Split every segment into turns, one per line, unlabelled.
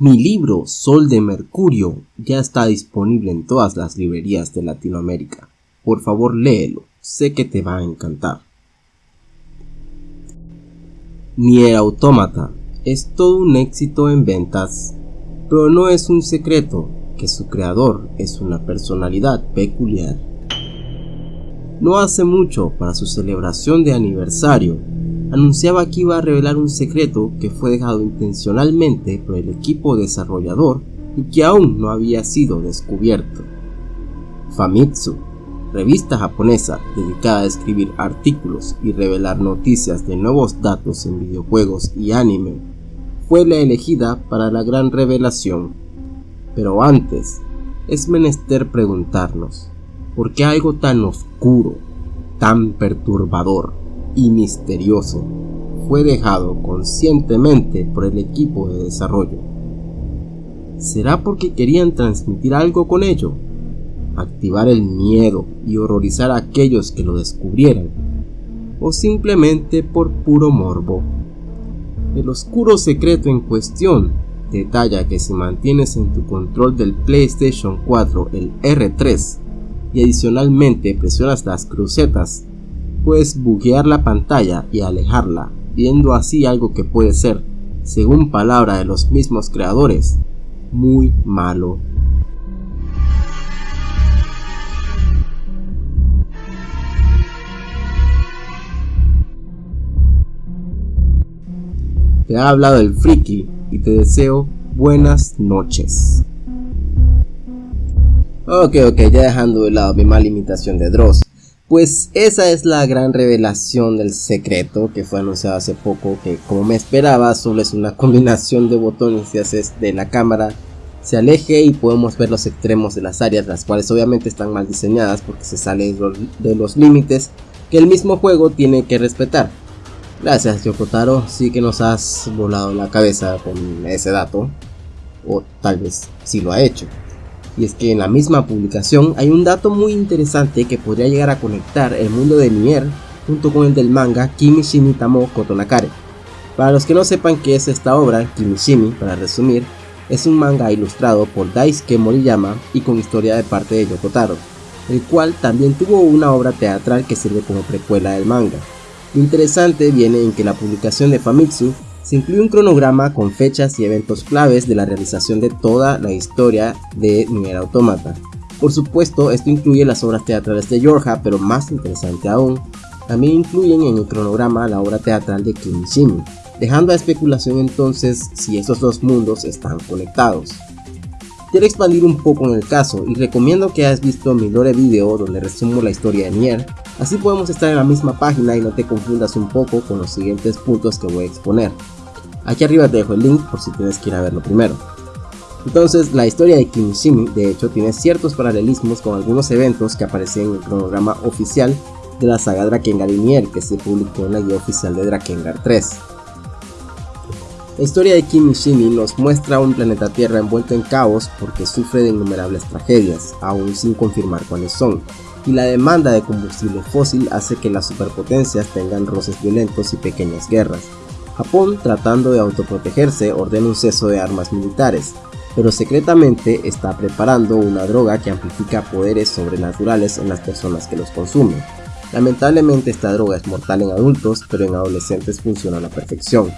Mi libro Sol de Mercurio ya está disponible en todas las librerías de Latinoamérica. Por favor léelo, sé que te va a encantar. Nier Automata es todo un éxito en ventas, pero no es un secreto que su creador es una personalidad peculiar. No hace mucho, para su celebración de aniversario, anunciaba que iba a revelar un secreto que fue dejado intencionalmente por el equipo desarrollador y que aún no había sido descubierto. Famitsu, revista japonesa dedicada a escribir artículos y revelar noticias de nuevos datos en videojuegos y anime, fue la elegida para la gran revelación. Pero antes, es menester preguntarnos, ¿por qué algo tan oscuro, tan perturbador, y misterioso fue dejado conscientemente por el equipo de desarrollo. ¿Será porque querían transmitir algo con ello? ¿Activar el miedo y horrorizar a aquellos que lo descubrieran? ¿O simplemente por puro morbo? El oscuro secreto en cuestión detalla que si mantienes en tu control del PlayStation 4 el R3 y adicionalmente presionas las crucetas puedes buguear la pantalla y alejarla, viendo así algo que puede ser, según palabra de los mismos creadores, muy malo. Te ha hablado el friki y te deseo buenas noches. Ok, ok, ya dejando de lado mi mala imitación de Dross. Pues esa es la gran revelación del secreto que fue anunciado hace poco, que como me esperaba solo es una combinación de botones que haces de la cámara se aleje y podemos ver los extremos de las áreas, las cuales obviamente están mal diseñadas porque se sale de los límites que el mismo juego tiene que respetar. Gracias Yokotaro, sí que nos has volado la cabeza con ese dato, o tal vez sí lo ha hecho y es que en la misma publicación hay un dato muy interesante que podría llegar a conectar el mundo de Nier junto con el del manga Kimishimi Tamo Kotonakare. Para los que no sepan qué es esta obra, Kimishimi, para resumir, es un manga ilustrado por Daisuke Moriyama y con historia de parte de Yokotaro, el cual también tuvo una obra teatral que sirve como precuela del manga. Lo interesante viene en que la publicación de Famitsu se incluye un cronograma con fechas y eventos claves de la realización de toda la historia de Nier Automata. Por supuesto, esto incluye las obras teatrales de Yorha, pero más interesante aún, también incluyen en el cronograma la obra teatral de Kimishimi, dejando a especulación entonces si estos dos mundos están conectados. Quiero expandir un poco en el caso y recomiendo que hayas visto mi lore video donde resumo la historia de Nier, así podemos estar en la misma página y no te confundas un poco con los siguientes puntos que voy a exponer. Aquí arriba te dejo el link por si tienes que ir a verlo primero. Entonces, la historia de Kimishimi de hecho tiene ciertos paralelismos con algunos eventos que aparecen en el cronograma oficial de la saga Drakengard Nier que se publicó en la guía oficial de Drakengard 3. La historia de Kimishimi nos muestra un planeta Tierra envuelto en caos porque sufre de innumerables tragedias, aún sin confirmar cuáles son, y la demanda de combustible fósil hace que las superpotencias tengan roces violentos y pequeñas guerras, Japón, tratando de autoprotegerse, ordena un ceso de armas militares, pero secretamente está preparando una droga que amplifica poderes sobrenaturales en las personas que los consumen. Lamentablemente esta droga es mortal en adultos, pero en adolescentes funciona a la perfección,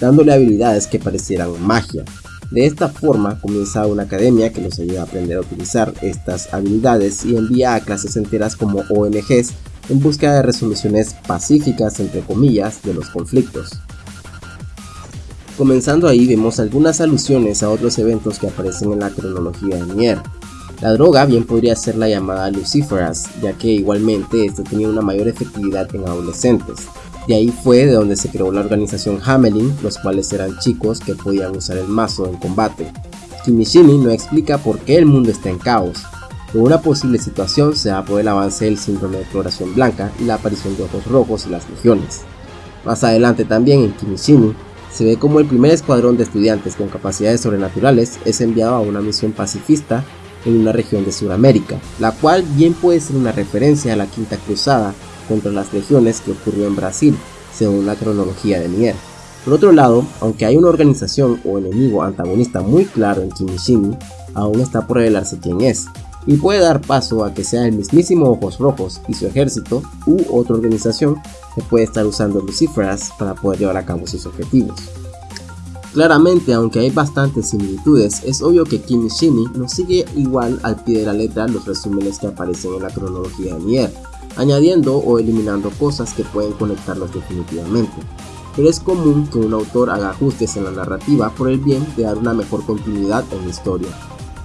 dándole habilidades que parecieran magia. De esta forma comienza una academia que los ayuda a aprender a utilizar estas habilidades y envía a clases enteras como ONGs en busca de resoluciones pacíficas entre comillas de los conflictos. Comenzando ahí vemos algunas alusiones a otros eventos que aparecen en la cronología de Nier. La droga bien podría ser la llamada Luciferas, ya que igualmente esto tenía una mayor efectividad en adolescentes. De ahí fue de donde se creó la organización Hamelin, los cuales eran chicos que podían usar el mazo en combate. Kimishimi no explica por qué el mundo está en caos, pero una posible situación se da por el avance del síndrome de floración blanca y la aparición de ojos rojos y las legiones. Más adelante también en Kimishimi se ve como el primer escuadrón de estudiantes con capacidades sobrenaturales es enviado a una misión pacifista en una región de Sudamérica, la cual bien puede ser una referencia a la Quinta Cruzada contra las legiones que ocurrió en Brasil, según la cronología de Nier. Por otro lado, aunque hay una organización o enemigo antagonista muy claro en Kimishimi, aún está por revelarse quién es, y puede dar paso a que sea el mismísimo Ojos Rojos y su ejército u otra organización que puede estar usando Luciferas para poder llevar a cabo sus objetivos. Claramente, aunque hay bastantes similitudes, es obvio que Kimishimi no sigue igual al pie de la letra los resúmenes que aparecen en la cronología de Nier, añadiendo o eliminando cosas que pueden conectarlos definitivamente. Pero es común que un autor haga ajustes en la narrativa por el bien de dar una mejor continuidad en la historia.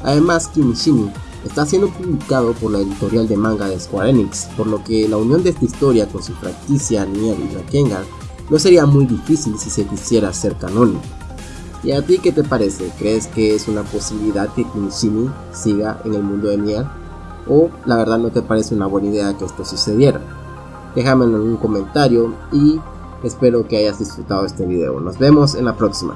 Además, Kimishimi está siendo publicado por la editorial de manga de Square Enix, por lo que la unión de esta historia con su franquicia Nier y Rakengan no sería muy difícil si se quisiera ser canónico. ¿Y a ti qué te parece? ¿Crees que es una posibilidad que Kimishimi siga en el mundo de Nier? ¿O la verdad no te parece una buena idea que esto sucediera? Déjamelo en un comentario y espero que hayas disfrutado este video. Nos vemos en la próxima.